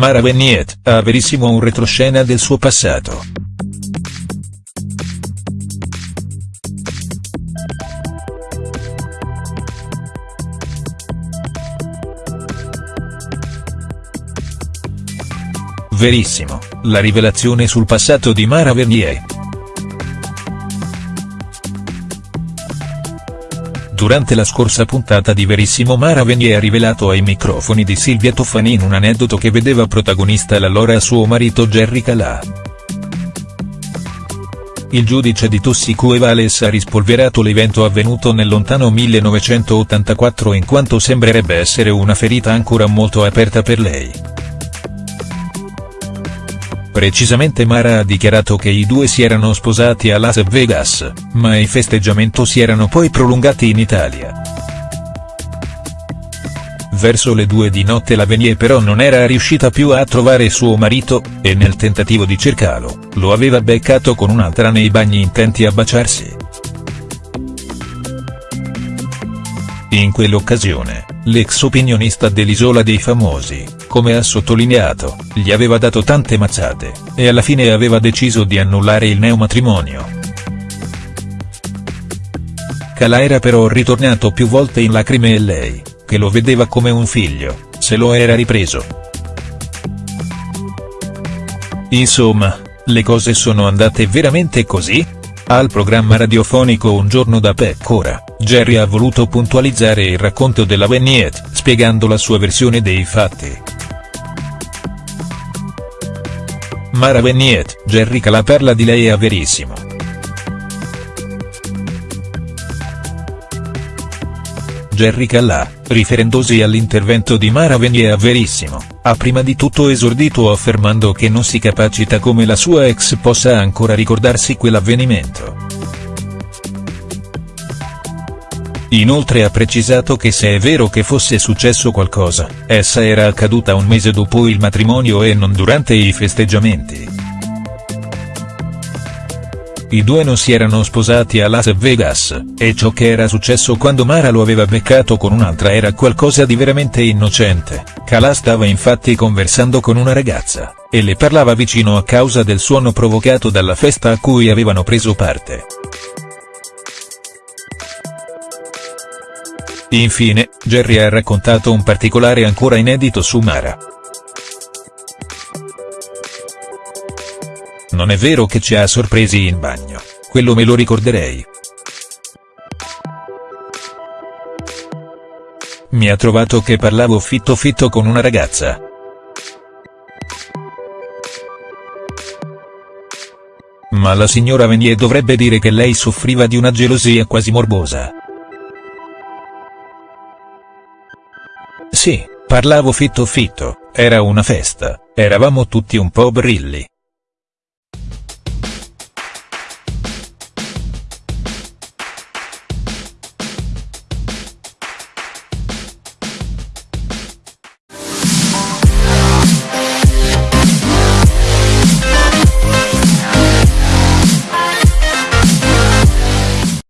Mara Veniet ha verissimo un retroscena del suo passato. Verissimo, la rivelazione sul passato di Mara Vernier. Durante la scorsa puntata di Verissimo Mara Venier ha rivelato ai microfoni di Silvia Toffanin un aneddoto che vedeva protagonista l'allora suo marito Jerry Calà. Il giudice di Tossico Vales ha rispolverato l'evento avvenuto nel lontano 1984 in quanto sembrerebbe essere una ferita ancora molto aperta per lei. Precisamente Mara ha dichiarato che i due si erano sposati a Las Vegas, ma i festeggiamenti si erano poi prolungati in Italia. Verso le due di notte la Venier però non era riuscita più a trovare suo marito, e nel tentativo di cercarlo, lo aveva beccato con un'altra nei bagni intenti a baciarsi. In quell'occasione, l'ex opinionista dell'Isola dei Famosi, come ha sottolineato, gli aveva dato tante mazzate, e alla fine aveva deciso di annullare il neomatrimonio. Calà era però ritornato più volte in lacrime e lei, che lo vedeva come un figlio, se lo era ripreso. Insomma, le cose sono andate veramente così? Al programma radiofonico Un giorno da pecora, Jerry ha voluto puntualizzare il racconto della Veniet, spiegando la sua versione dei fatti. Mara Veniet, Jerry Calà parla di lei a Verissimo. Jerry Calà, riferendosi all'intervento di Mara Venier a Verissimo, ha prima di tutto esordito affermando che non si capacita come la sua ex possa ancora ricordarsi quell'avvenimento. Inoltre ha precisato che se è vero che fosse successo qualcosa, essa era accaduta un mese dopo il matrimonio e non durante i festeggiamenti. I due non si erano sposati a Las Vegas, e ciò che era successo quando Mara lo aveva beccato con un'altra era qualcosa di veramente innocente, Calà stava infatti conversando con una ragazza, e le parlava vicino a causa del suono provocato dalla festa a cui avevano preso parte. Infine, Jerry ha raccontato un particolare ancora inedito su Mara. Non è vero che ci ha sorpresi in bagno, quello me lo ricorderei. Mi ha trovato che parlavo fitto fitto con una ragazza. Ma la signora Venier dovrebbe dire che lei soffriva di una gelosia quasi morbosa. Sì, parlavo fitto fitto, era una festa, eravamo tutti un po' brilli,